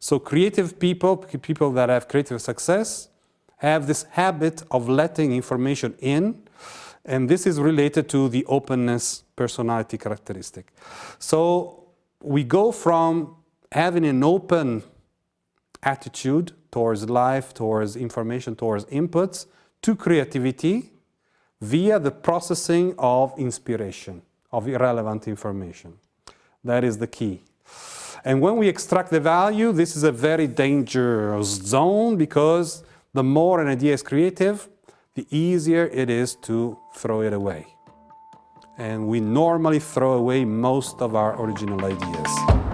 So creative people, people that have creative success, have this habit of letting information in, and this is related to the openness personality characteristic. So we go from having an open attitude towards life, towards information, towards inputs, to creativity via the processing of inspiration, of irrelevant information. That is the key. And when we extract the value, this is a very dangerous zone because the more an idea is creative, the easier it is to throw it away. And we normally throw away most of our original ideas.